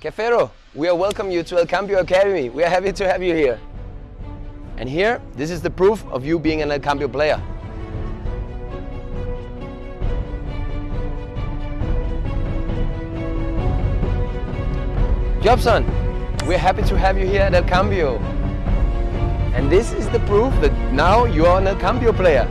Kefero, we are welcome you to El Cambio Academy. We are happy to have you here. And here, this is the proof of you being an El Cambio player. Jobson, we're happy to have you here at El Cambio. And this is the proof that now you are an El Cambio player.